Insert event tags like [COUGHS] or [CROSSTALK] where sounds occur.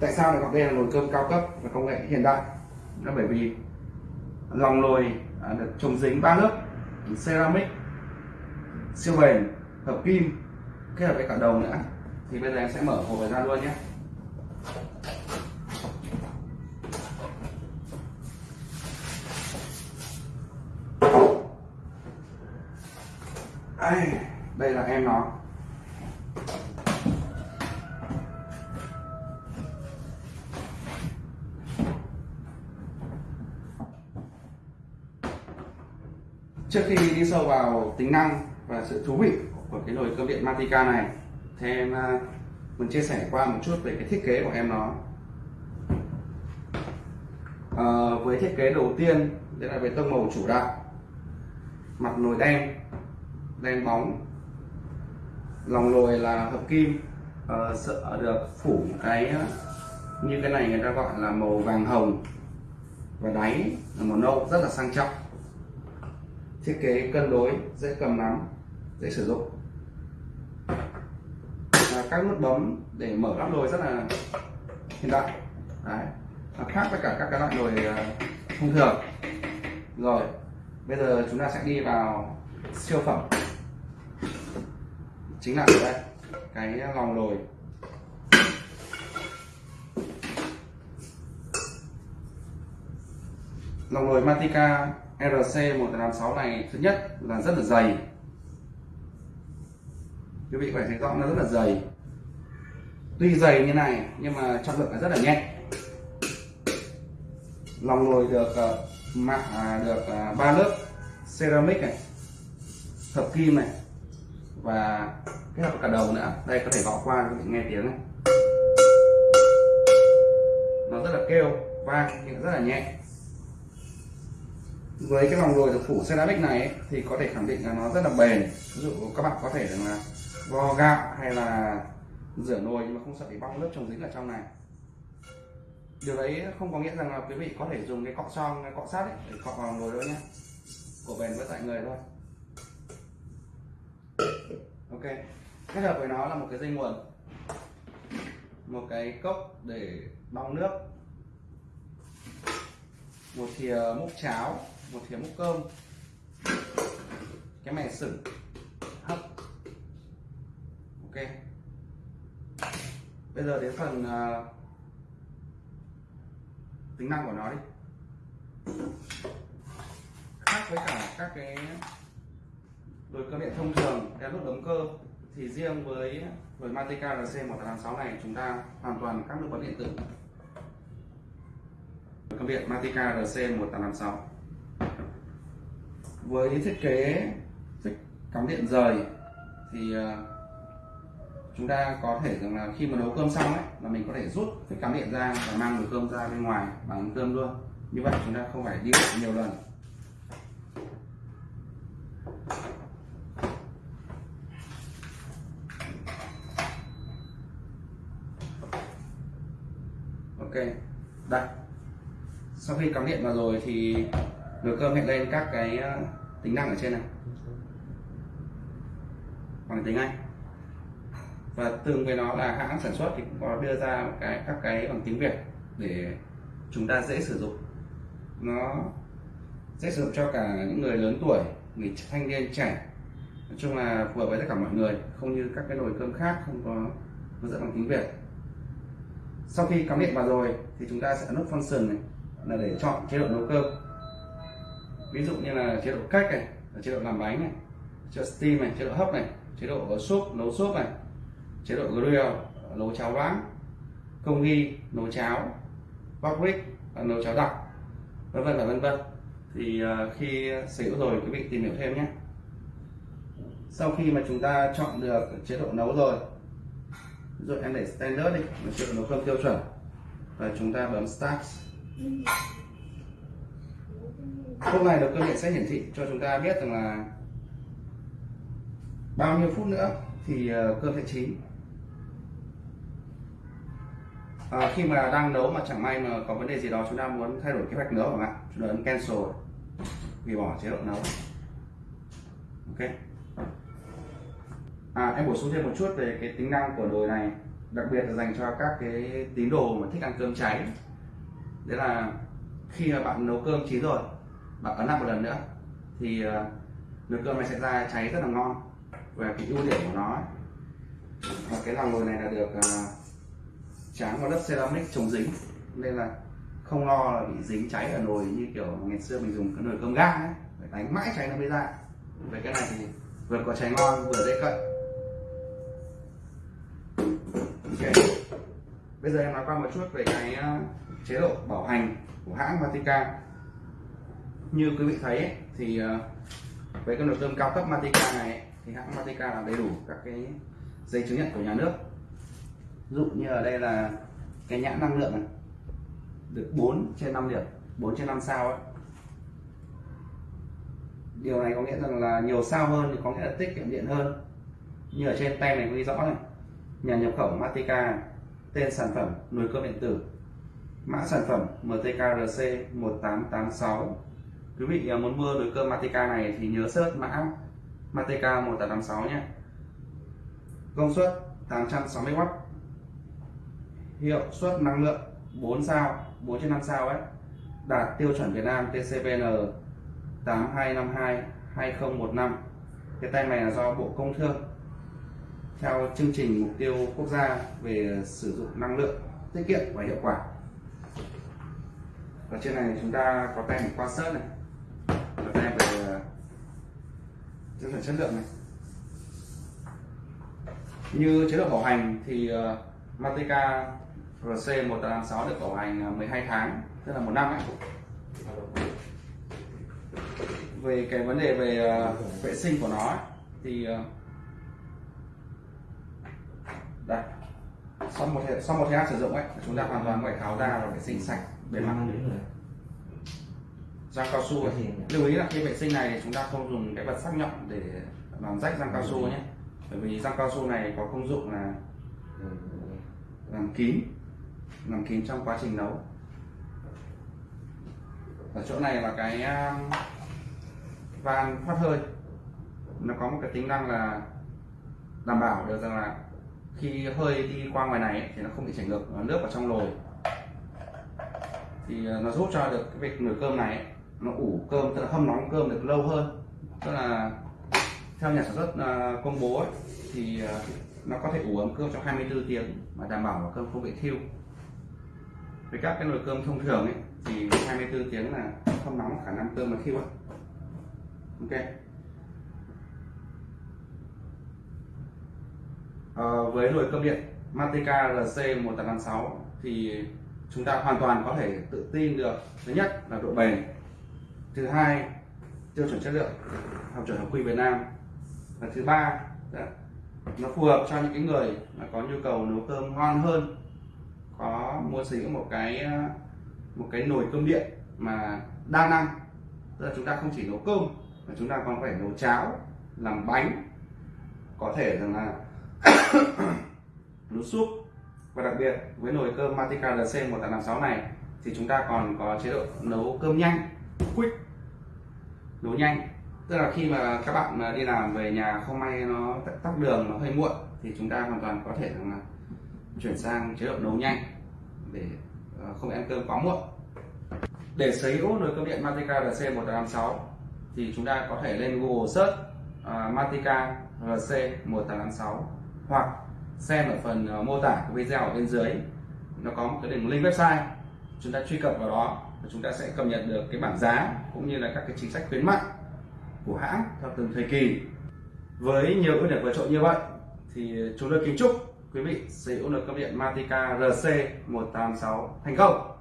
tại sao lại gọi đây là nồi cơm cao cấp và công nghệ hiện đại? Là bởi vì lòng nồi à, được chống dính ba lớp, ceramic siêu bền hợp kim, kết hợp với cả đồng nữa. Thì bây giờ em sẽ mở hộp ra luôn nhé. Đây là em nó. Trước khi đi sâu vào tính năng và sự thú vị của cái nồi cơm điện Matica này thì em mình muốn chia sẻ qua một chút về cái thiết kế của em nó. À, với thiết kế đầu tiên đây là về tông màu chủ đạo mặt nồi đen đen bóng lòng nồi là hợp kim. À, sợ được phủ cái à, như cái này người ta gọi là màu vàng hồng. Và đáy là màu nâu rất là sang trọng thiết kế cân đối dễ cầm nắm dễ sử dụng. À, các nút bấm để mở nắp nồi rất là hiện đại. Đấy. À, khác với cả các cái loại nồi à, thông thường. Rồi bây giờ chúng ta sẽ đi vào siêu phẩm. Chính là ở đây cái lòng nồi. Lòng lồi Matica RC186 này thứ nhất là rất là dày. Quý vị có thể thấy rõ nó rất là dày. Tuy dày như này nhưng mà trọng lượng là rất là nhẹ. Lòng nồi được uh, mạ à, được uh, ba lớp ceramic này hợp kim này và kết hợp cả đầu nữa. Đây có thể gõ qua quý nghe tiếng này. Nó rất là kêu vang nhưng rất là nhẹ với cái vòng nồi được phủ ceramic này ấy, thì có thể khẳng định là nó rất là bền. Ví dụ các bạn có thể là vo gạo hay là rửa nồi nhưng mà không sợ bị bong lớp trồng dính ở trong này. Điều đấy không có nghĩa rằng là quý vị có thể dùng cái cọ son cái cọ sắt ấy để cọ vào nồi đâu nhé. Của bền với tại người thôi. Ok kết hợp với nó là một cái dây nguồn. Một cái cốc để đong nước. Một thìa múc cháo một thìa múc cơm. Cái mẻ sửng. Hấp. Ok. Bây giờ đến phần uh, tính năng của nó đi. Khác với cả các cái nồi cơm điện thông thường đeo nút ấm cơ thì riêng với nồi Matica RC186 này chúng ta hoàn toàn các nút bấm điện tử. Cơm điện Matica RC1856 với thiết kế cắm điện rời thì ờ, chúng ta có thể rằng là khi mà nấu cơm xong ấy, là mình có thể rút cái cắm điện ra và mang nồi cơm ra bên ngoài bằng cơm luôn. Như vậy chúng ta không phải đi nhiều lần. Ok đây sau khi cắm điện vào rồi thì nồi cơm hiện lên các cái ờ, tính năng ở trên này. Bằng tiếng Anh và tương với nó là hãng sản xuất thì cũng có đưa ra một cái, các cái bằng tiếng Việt để chúng ta dễ sử dụng. Nó dễ sử dụng cho cả những người lớn tuổi, người thanh niên trẻ. Nói chung là phù hợp với tất cả mọi người, không như các cái nồi cơm khác không có hướng dẫn bằng tiếng Việt. Sau khi cắm điện vào rồi thì chúng ta sẽ nút function này, là để chọn chế độ nấu cơm ví dụ như là chế độ cách này, chế độ làm bánh này, chế độ steam này, chế độ hấp này, chế độ súp, nấu súp này, chế độ grill, nấu cháo loãng, công nghi, nấu cháo public nấu cháo đặc, vân vân và vân vân. Thì à, khi sử dụng rồi, quý vị tìm hiểu thêm nhé. Sau khi mà chúng ta chọn được chế độ nấu rồi rồi em để standard đi chế độ nấu cơm tiêu chuẩn, và chúng ta bấm start lúc này là cơ điện sẽ hiển thị cho chúng ta biết rằng là bao nhiêu phút nữa thì cơ cơm sẽ chín à, khi mà đang nấu mà chẳng may mà có vấn đề gì đó chúng ta muốn thay đổi kế hoạch nấu chẳng hạn chúng ta ấn cancel hủy bỏ chế độ nấu. Ok. À em bổ sung thêm một chút về cái tính năng của nồi này đặc biệt là dành cho các cái tín đồ mà thích ăn cơm cháy. Đấy là khi mà bạn nấu cơm chín rồi và ấn lại một lần nữa thì ờ, nồi cơm này sẽ ra cháy rất là ngon. Và cái ưu điểm của nó ấy, và cái lò nồi này là được ờ, tráng vào lớp ceramic chống dính. Nên là không lo là bị dính cháy ở nồi như kiểu ngày xưa mình dùng cái nồi cơm ga ấy phải đánh mãi cháy nó mới ra. Về cái này thì vừa có cháy ngon vừa dễ cận. Ok. Bây giờ em nói qua một chút về cái ờ, chế độ bảo hành của hãng Vatican như quý vị thấy ấy, thì ờ, với cái nồi cơm cao cấp Matica này ấy, thì hãng Matica là đầy đủ các cái giấy chứng nhận của nhà nước. Ví dụ như ở đây là cái nhãn năng lượng này được 4 trên 5 điểm 4 trên 5 sao ấy. Điều này có nghĩa rằng là nhiều sao hơn thì có nghĩa là tiết kiệm điện hơn. Như ở trên tem này ghi rõ này nhà nhập khẩu Matica tên sản phẩm nồi cơm điện tử. Mã sản phẩm MTKRC 1886 quý vị à, muốn mua nồi cơm Matica này thì nhớ search mã Matica 1886 nhé. Công suất 860W hiệu suất năng lượng 4 sao 4 trên 5 sao ấy. Đạt tiêu chuẩn Việt Nam TCPN 8252 2015 cái tem này là do Bộ Công Thương theo chương trình mục tiêu quốc gia về sử dụng năng lượng, tiết kiệm và hiệu quả. Ở trên này chúng ta có tem quan sát này. Tiêu chuẩn chất lượng này. Như chế độ bảo hành thì uh, Matica RC 186 được bảo hành ờ, 12 tháng tức là một năm ấy. Về cái vấn đề về uh, vệ sinh của nó ấy, thì uh, đây. Sau một thời, sau một thời gian sử dụng ấy chúng ta hoàn toàn có thể tháo ra và vệ sinh sạch bề mặt răng cao su ấy. lưu ý là khi vệ sinh này chúng ta không dùng cái vật sắc nhọn để làm rách răng cao su nhé. Bởi vì răng cao su này có công dụng là làm kín làm kín trong quá trình nấu. Ở chỗ này là cái um, van thoát hơi. Nó có một cái tính năng là đảm bảo được rằng là khi hơi đi qua ngoài này thì nó không bị chảy ngược nước vào trong nồi thì uh, nó giúp cho được cái việc nồi cơm này nó ủ cơm tức là hâm nóng cơm được lâu hơn. Tức là theo nhà sản xuất à, công bố ấy, thì à, nó có thể ủ ấm cơm trong 24 tiếng mà đảm bảo là cơm không bị thiêu. Với các cái nồi cơm thông thường ấy thì 24 tiếng là không nóng khả năng cơm mà thiêu ấy. ok. À, với nồi cơm điện Matica RC 1856 thì chúng ta hoàn toàn có thể tự tin được. Thứ nhất là độ bền thứ hai, tiêu chuẩn chất lượng, học chuẩn học quy Việt Nam. Và thứ ba nó phù hợp cho những cái người mà có nhu cầu nấu cơm ngon hơn, có muốn sử dụng một cái ờ, một cái nồi cơm điện mà đa năng. Tức là chúng ta không chỉ nấu cơm, mà chúng ta còn phải nấu cháo, làm bánh, có thể rằng là [COUGHS] nấu súp. Và đặc biệt với nồi cơm Matica RC 1856 này thì chúng ta còn có chế độ nấu cơm nhanh quick. Nấu nhanh. Tức là khi mà các bạn đi làm về nhà không may nó tắt đường nó hơi muộn thì chúng ta hoàn toàn có thể là chuyển sang chế độ nấu nhanh để ờ, không ăn cơm quá muộn. Để sở hữu nồi cơm điện Matica RC 1856 thì chúng ta có thể lên Google search uh, Matica RC 1856 hoặc xem ở phần uh, mô tả của video ở bên dưới. Nó có một cái đường link website chúng ta truy cập vào đó và chúng ta sẽ cập nhật được cái bảng giá cũng như là các cái chính sách khuyến mại của hãng theo từng thời kỳ. Với nhiều ưu điểm vượt trội như vậy thì chúng tôi kính chúc quý vị sở hữu được cơm điện Matica RC 186 thành công.